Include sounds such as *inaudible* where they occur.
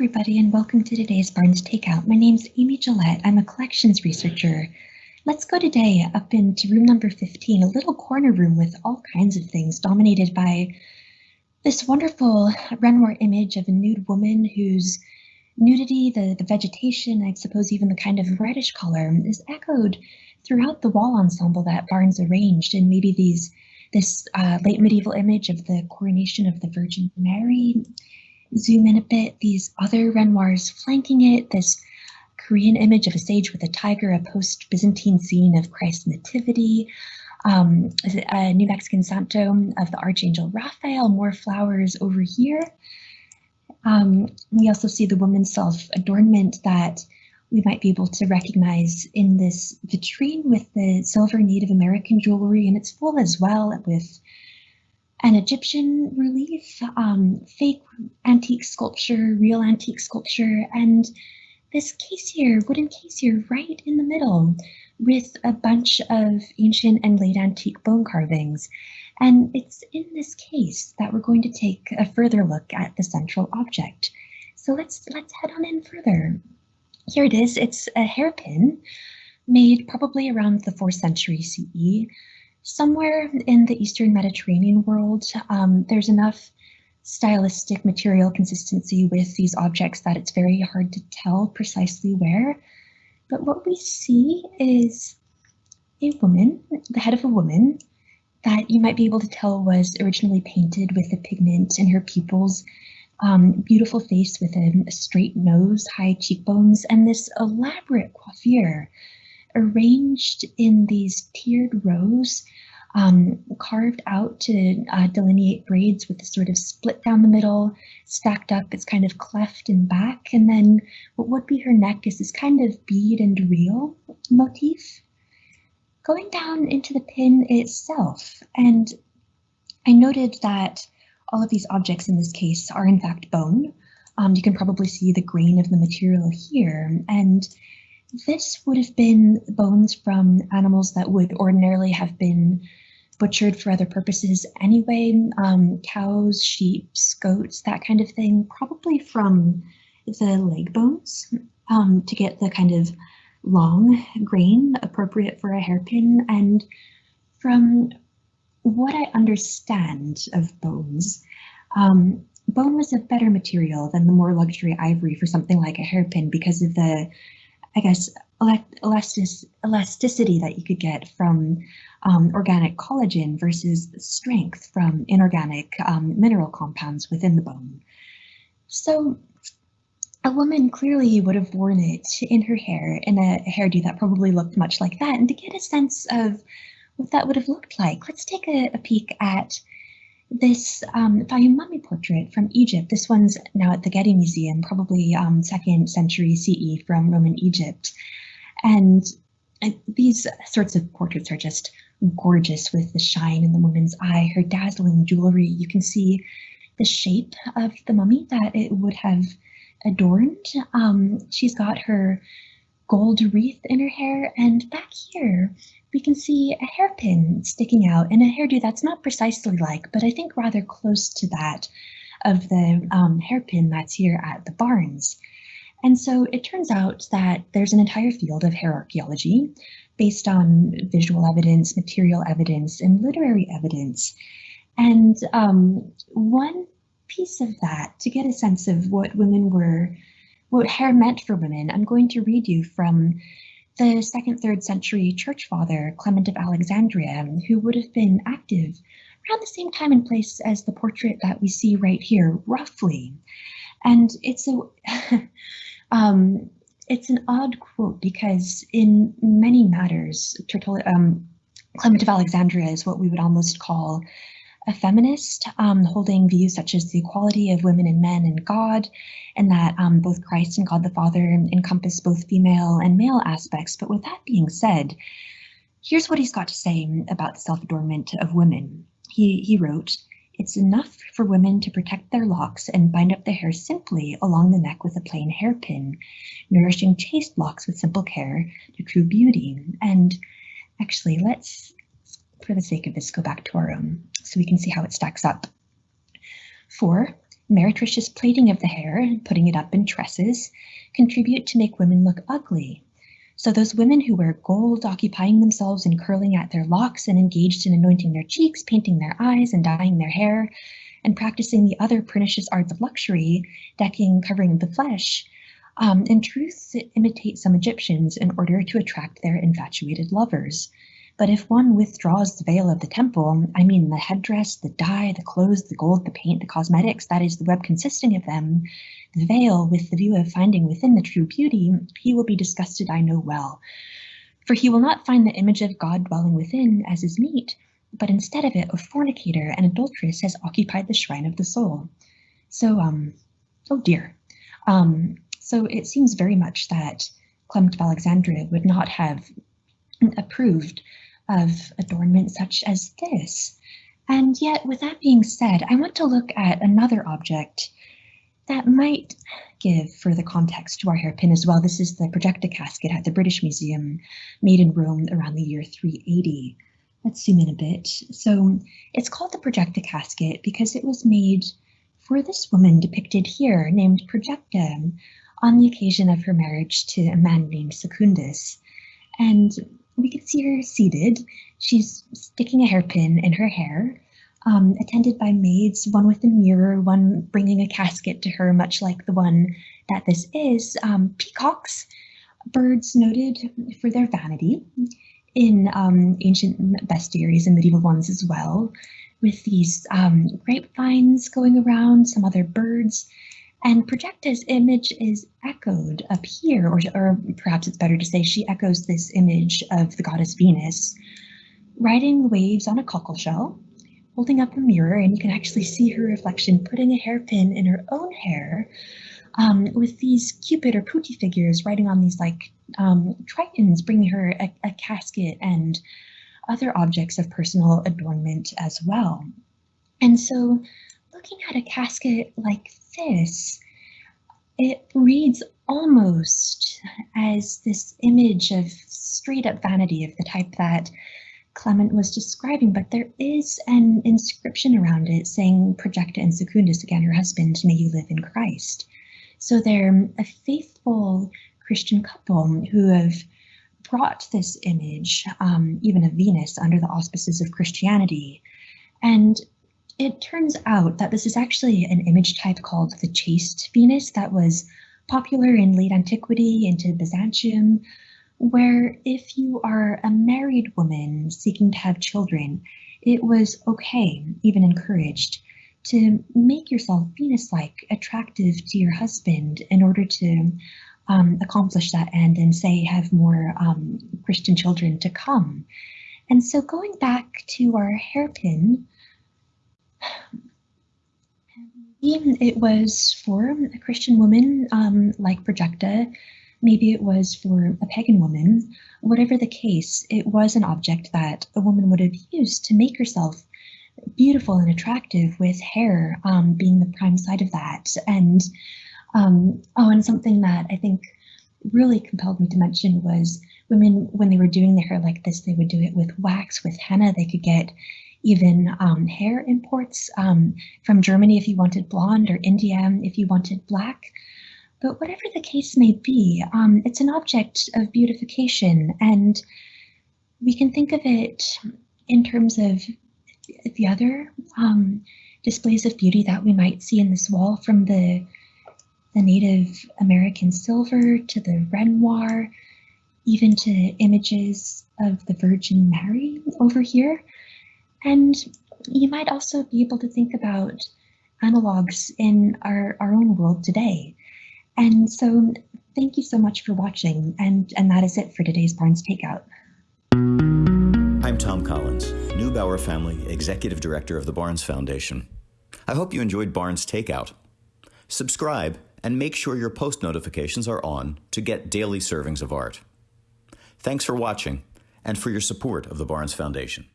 everybody, and welcome to today's Barnes Takeout. My name's Amy Gillette. I'm a collections researcher. Let's go today up into room number 15, a little corner room with all kinds of things dominated by this wonderful Renoir image of a nude woman whose nudity, the, the vegetation, I suppose even the kind of reddish color is echoed throughout the wall ensemble that Barnes arranged and maybe these this uh, late medieval image of the coronation of the Virgin Mary. Zoom in a bit, these other Renoirs flanking it, this Korean image of a sage with a tiger, a post-Byzantine scene of Christ's nativity, um, a New Mexican Santo of the Archangel Raphael, more flowers over here. Um, we also see the woman's self-adornment that we might be able to recognize in this vitrine with the silver Native American jewelry, and it's full as well with an Egyptian relief, um, fake antique sculpture, real antique sculpture, and this case here, wooden case here, right in the middle with a bunch of ancient and late antique bone carvings. And it's in this case that we're going to take a further look at the central object. So let's let's head on in further. Here it is. It's a hairpin made probably around the 4th century CE. Somewhere in the Eastern Mediterranean world, um, there's enough stylistic material consistency with these objects that it's very hard to tell precisely where. But what we see is a woman, the head of a woman, that you might be able to tell was originally painted with a pigment in her pupils um, beautiful face with a, a straight nose, high cheekbones, and this elaborate coiffure arranged in these tiered rows, um, carved out to uh, delineate braids with a sort of split down the middle, stacked up, it's kind of cleft in back, and then what would be her neck is this kind of bead and reel motif. Going down into the pin itself, and I noted that all of these objects in this case are in fact bone. Um, you can probably see the grain of the material here. And this would have been bones from animals that would ordinarily have been butchered for other purposes anyway. Um, cows, sheep, goats, that kind of thing, probably from the leg bones um, to get the kind of long grain appropriate for a hairpin and from what I understand of bones, um, bone was a better material than the more luxury ivory for something like a hairpin because of the, I guess, elastic elasticity that you could get from um, organic collagen versus strength from inorganic um, mineral compounds within the bone. So a woman clearly would have worn it in her hair in a hairdo that probably looked much like that. And to get a sense of what that would have looked like. Let's take a, a peek at this um, Fayum mummy portrait from Egypt. This one's now at the Getty Museum, probably um, second century CE from Roman Egypt. And uh, these sorts of portraits are just gorgeous with the shine in the woman's eye, her dazzling jewelry. You can see the shape of the mummy that it would have adorned. Um, she's got her gold wreath in her hair and back here we can see a hairpin sticking out and a hairdo that's not precisely like, but I think rather close to that of the um, hairpin that's here at the Barnes. And so it turns out that there's an entire field of hair archaeology based on visual evidence, material evidence, and literary evidence. And um, one piece of that, to get a sense of what women were, what hair meant for women, I'm going to read you from the second, third century church father, Clement of Alexandria, who would have been active around the same time and place as the portrait that we see right here, roughly. And it's a, *laughs* um, it's an odd quote because in many matters, um, Clement of Alexandria is what we would almost call a feminist, um, holding views such as the equality of women and men and God, and that um, both Christ and God the Father encompass both female and male aspects. But with that being said, here's what he's got to say about the self-adornment of women. He, he wrote, it's enough for women to protect their locks and bind up their hair simply along the neck with a plain hairpin, nourishing chaste locks with simple care to true beauty. And actually, let's for the sake of this, go back to our own so we can see how it stacks up. Four, meretricious plaiting of the hair and putting it up in tresses contribute to make women look ugly. So those women who wear gold, occupying themselves in curling at their locks and engaged in anointing their cheeks, painting their eyes, and dyeing their hair, and practicing the other pernicious arts of luxury, decking, covering the flesh, um, in truth imitate some Egyptians in order to attract their infatuated lovers. But if one withdraws the veil of the temple, I mean the headdress, the dye, the clothes, the gold, the paint, the cosmetics, that is the web consisting of them, the veil with the view of finding within the true beauty, he will be disgusted, I know well. For he will not find the image of God dwelling within as is meet, but instead of it, a fornicator and adulteress has occupied the shrine of the soul. So, um, oh dear. Um, so it seems very much that Clement of Alexandria would not have approved of adornment such as this. And yet, with that being said, I want to look at another object that might give further context to our hairpin as well. This is the Projecta casket at the British Museum, made in Rome around the year 380. Let's zoom in a bit. So it's called the Projecta casket because it was made for this woman depicted here named Projecta on the occasion of her marriage to a man named Secundus. And we can see her seated. She's sticking a hairpin in her hair, um, attended by maids, one with a mirror, one bringing a casket to her, much like the one that this is. Um, peacocks, birds noted for their vanity in um, ancient bestiaries and medieval ones as well, with these um, grapevines going around, some other birds, and Projecta's image is echoed up here, or, or perhaps it's better to say she echoes this image of the goddess Venus, riding waves on a cockle shell, holding up a mirror, and you can actually see her reflection putting a hairpin in her own hair, um, with these Cupid or Putti figures riding on these like um, tritons, bringing her a, a casket and other objects of personal adornment as well. And so looking at a casket like this, it reads almost as this image of straight up vanity of the type that Clement was describing, but there is an inscription around it saying Projecta and Secundus, again, her husband, may you live in Christ. So they're a faithful Christian couple who have brought this image, um, even of Venus, under the auspices of Christianity. And it turns out that this is actually an image type called the chaste Venus that was popular in late antiquity into Byzantium, where if you are a married woman seeking to have children, it was okay, even encouraged, to make yourself Venus-like, attractive to your husband in order to um, accomplish that end and say have more um, Christian children to come. And so going back to our hairpin, it was for a Christian woman um, like Projecta, maybe it was for a pagan woman. Whatever the case, it was an object that a woman would have used to make herself beautiful and attractive with hair um, being the prime side of that. And um, oh, and something that I think really compelled me to mention was women, when they were doing their hair like this, they would do it with wax, with henna. They could get even um, hair imports um, from Germany if you wanted blonde or India if you wanted black. But whatever the case may be, um, it's an object of beautification and we can think of it in terms of the other um, displays of beauty that we might see in this wall from the the Native American silver to the Renoir, even to images of the Virgin Mary over here. And you might also be able to think about analogs in our, our own world today. And so thank you so much for watching. And, and that is it for today's Barnes Takeout. I'm Thom Collins, Neubauer Family Executive Director of the Barnes Foundation. I hope you enjoyed Barnes Takeout. Subscribe and make sure your post notifications are on to get daily servings of art. Thanks for watching and for your support of the Barnes Foundation.